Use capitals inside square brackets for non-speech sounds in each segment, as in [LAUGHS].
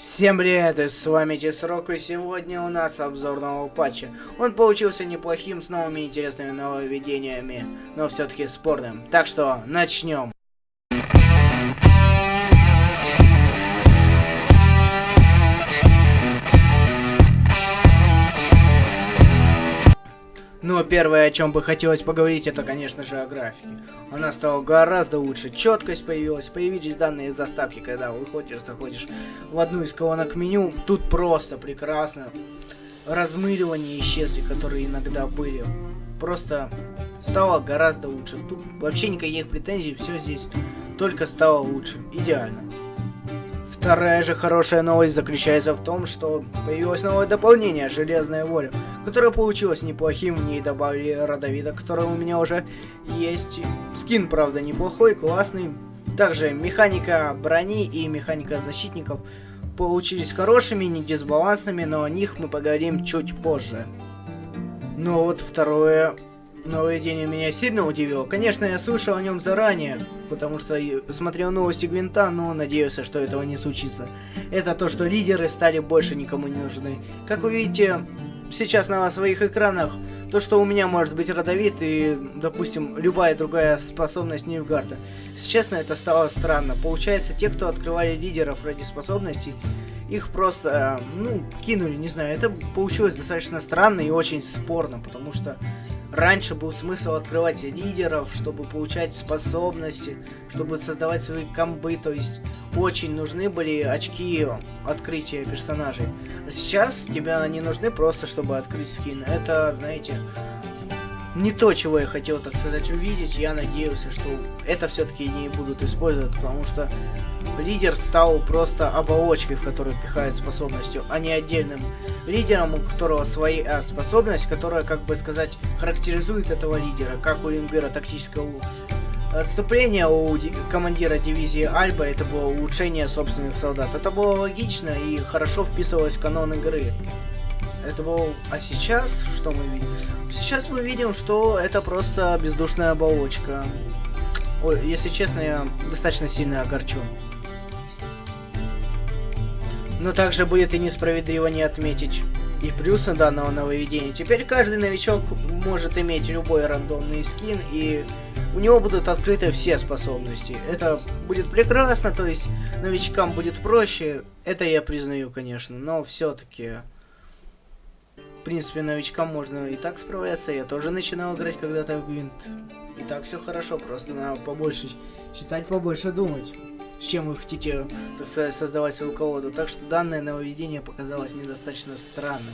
Всем привет, и с вами Тесрок, и сегодня у нас обзор нового патча. Он получился неплохим, с новыми интересными нововведениями, но все-таки спорным. Так что, начнем. Но первое, о чем бы хотелось поговорить, это, конечно же, о графике. Она стала гораздо лучше, четкость появилась, появились данные заставки, когда выходишь, заходишь в одну из колонок меню. Тут просто прекрасно. Размыливания исчезли, которые иногда были. Просто стало гораздо лучше. Тут вообще никаких претензий, все здесь только стало лучше. Идеально. Вторая же хорошая новость заключается в том, что появилось новое дополнение «Железная воля», которое получилось неплохим, в ней добавили Родовида, который у меня уже есть. Скин, правда, неплохой, классный. Также механика брони и механика защитников получились хорошими, не дисбалансными, но о них мы поговорим чуть позже. Но вот второе Нововведение меня сильно удивило. Конечно, я слышал о нем заранее, потому что смотрел новости Гвинта, но надеялся, что этого не случится. Это то, что лидеры стали больше никому не нужны. Как вы видите, сейчас на своих экранах, то, что у меня может быть родовит и, допустим, любая другая способность Нильфгарда. Если честно, это стало странно. Получается, те, кто открывали лидеров ради способностей, их просто, ну, кинули, не знаю. Это получилось достаточно странно и очень спорно, потому что Раньше был смысл открывать лидеров, чтобы получать способности, чтобы создавать свои комбы, то есть очень нужны были очки открытия персонажей. А сейчас тебе они нужны просто, чтобы открыть скин. Это, знаете, не то, чего я хотел, так сказать, увидеть. Я надеялся, что это все-таки не будут использовать, потому что лидер стал просто оболочкой, в которую пихает способностью, а не отдельным лидером, у которого своя способность, которая, как бы сказать, характеризует этого лидера, как у имбира тактического отступления у командира дивизии Альба это было улучшение собственных солдат. Это было логично и хорошо вписывалось в канон игры. Это был... А сейчас что мы видим? Сейчас мы видим, что это просто бездушная оболочка. Ой, если честно, я достаточно сильно огорчен. Но также будет и несправедливо не отметить и плюсы данного нововведения. Теперь каждый новичок может иметь любой рандомный скин, и у него будут открыты все способности. Это будет прекрасно, то есть новичкам будет проще. Это я признаю, конечно, но все-таки принципе, новичкам можно и так справляться. Я тоже начинал играть когда-то в Гвинт. И так все хорошо, просто надо побольше читать, побольше думать. С чем вы хотите, создавать свою колоду. Так что данное нововведение показалось мне достаточно странным.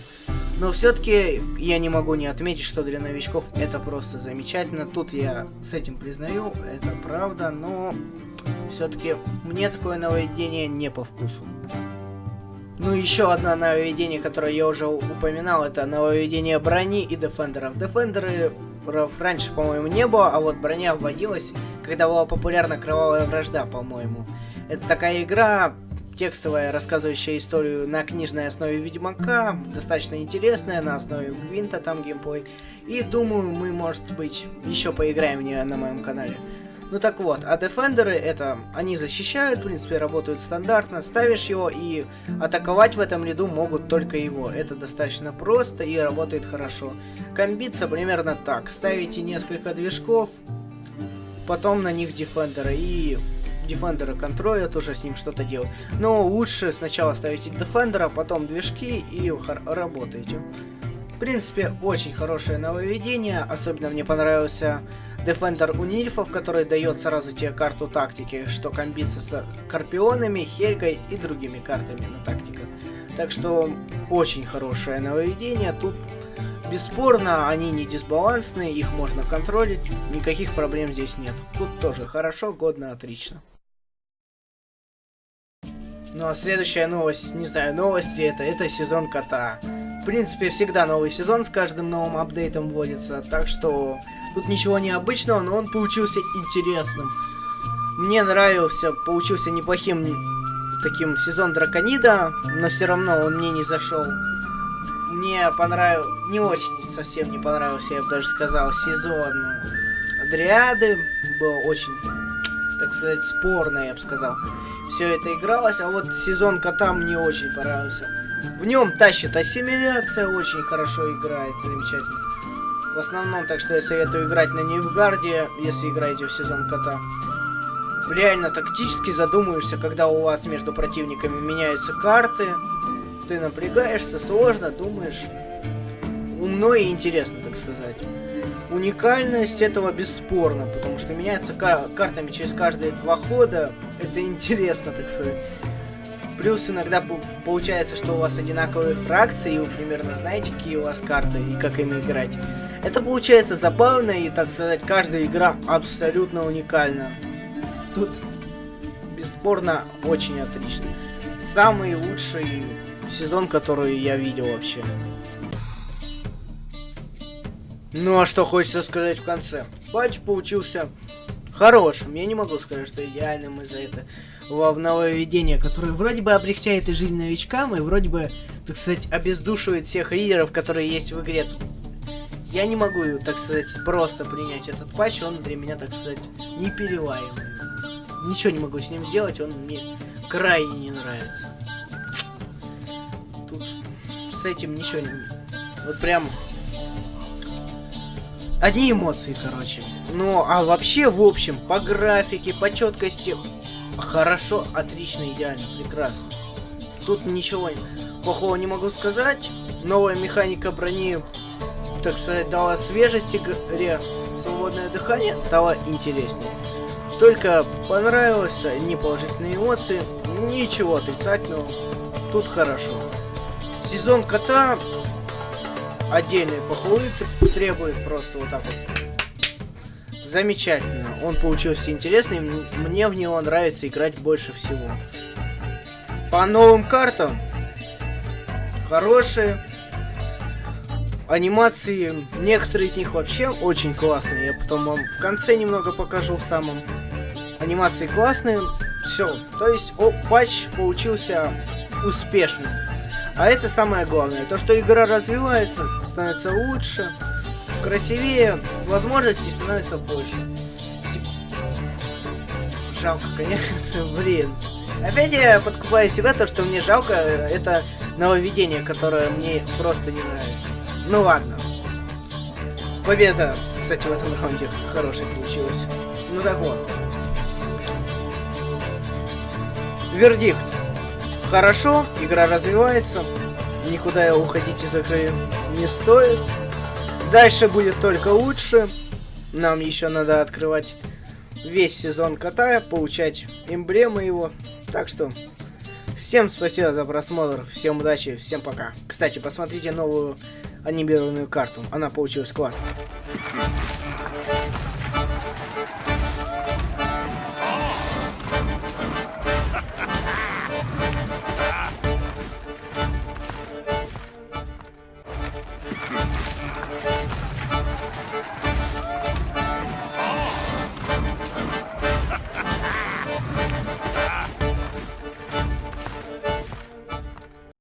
Но все-таки я не могу не отметить, что для новичков это просто замечательно. Тут я с этим признаю, это правда, но все-таки мне такое нововведение не по вкусу. Ну, еще одно нововведение, которое я уже упоминал, это нововведение брони и дефендеров. Дефендеров раньше, по-моему, не было, а вот броня вводилась, когда была популярна кровавая вражда, по-моему. Это такая игра, текстовая, рассказывающая историю на книжной основе Ведьмака, достаточно интересная, на основе Гвинта там геймплей. И думаю, мы, может быть, еще поиграем в нее на моем канале. Ну так вот, а дефендеры это, они защищают, в принципе, работают стандартно, ставишь его и атаковать в этом ряду могут только его. Это достаточно просто и работает хорошо. Комбиться примерно так, ставите несколько движков, потом на них дефендеры и дефендеры контролят, уже с ним что-то делают. Но лучше сначала ставите дефендера, потом движки и работаете. В принципе, очень хорошее нововведение, особенно мне понравился Defender у нильфов, который дает сразу тебе карту тактики, что комбится с Карпионами, Хельгой и другими картами на тактиках. Так что очень хорошее нововведение. Тут бесспорно они не дисбалансные, их можно контролить, никаких проблем здесь нет. Тут тоже хорошо, годно, отлично. Ну а следующая новость, не знаю, новость ли это, это сезон кота. В принципе, всегда новый сезон с каждым новым апдейтом вводится, так что Тут ничего необычного, но он получился интересным. Мне нравился, получился неплохим таким сезон Драконида, но все равно он мне не зашел. Мне понравился, не очень совсем не понравился, я бы даже сказал, сезон Дриады. Было очень, так сказать, спорно, я бы сказал. все это игралось, а вот сезон кота мне очень понравился. В нем тащит ассимиляция, очень хорошо играет, замечательно. В основном, так что я советую играть на Нивгарде, если играете в сезон кота. Реально тактически задумаешься, когда у вас между противниками меняются карты. Ты напрягаешься, сложно, думаешь. Умно и интересно, так сказать. Уникальность этого бесспорно, потому что меняется кар картами через каждые два хода. Это интересно, так сказать. Плюс иногда получается, что у вас одинаковые фракции, и вы примерно знаете, какие у вас карты и как ими играть. Это получается забавно, и, так сказать, каждая игра абсолютно уникальна. Тут бесспорно очень отлично. Самый лучший сезон, который я видел вообще. Ну а что хочется сказать в конце? Патч получился хорошим. Я не могу сказать, что идеальным из-за этого в нововведение, которое вроде бы облегчает и жизнь новичкам, и вроде бы, так сказать, обездушивает всех лидеров, которые есть в игре. Я не могу, так сказать, просто принять этот патч, он для меня, так сказать, не перевариваемый. Ничего не могу с ним сделать, он мне крайне не нравится. С этим ничего не... Вот прям одни эмоции, короче. Ну, а вообще, в общем, по графике, по четкости, хорошо, отлично, идеально, прекрасно. Тут ничего плохого не могу сказать. Новая механика брони, так сказать, дала свежести игре. Свободное дыхание стало интереснее. Только понравилось, не положительные эмоции, ничего отрицательного. Тут хорошо. Сезон кота отдельные похвалы требует просто вот так вот. Замечательно. Он получился интересный. Мне в него нравится играть больше всего. По новым картам. Хорошие. Анимации, некоторые из них вообще очень классные. Я потом вам в конце немного покажу в самом. Анимации классные. Все. То есть о, патч получился успешным. А это самое главное. То, что игра развивается, становится лучше, красивее, возможностей становится больше. Жалко, конечно, [LAUGHS] блин. Опять я подкупаю себя, то, что мне жалко, это нововведение, которое мне просто не нравится. Ну ладно. Победа, кстати, в этом раунде хорошая получилась. Ну так вот. Вердикт. Хорошо, игра развивается, никуда уходить из игры не стоит. Дальше будет только лучше. Нам еще надо открывать весь сезон кота, получать эмблемы его. Так что, всем спасибо за просмотр, всем удачи, всем пока. Кстати, посмотрите новую анимированную карту, она получилась классной.